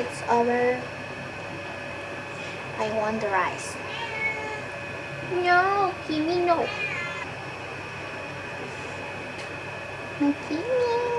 It's over. I want the rice. No, Kimi, no. No, Kimi.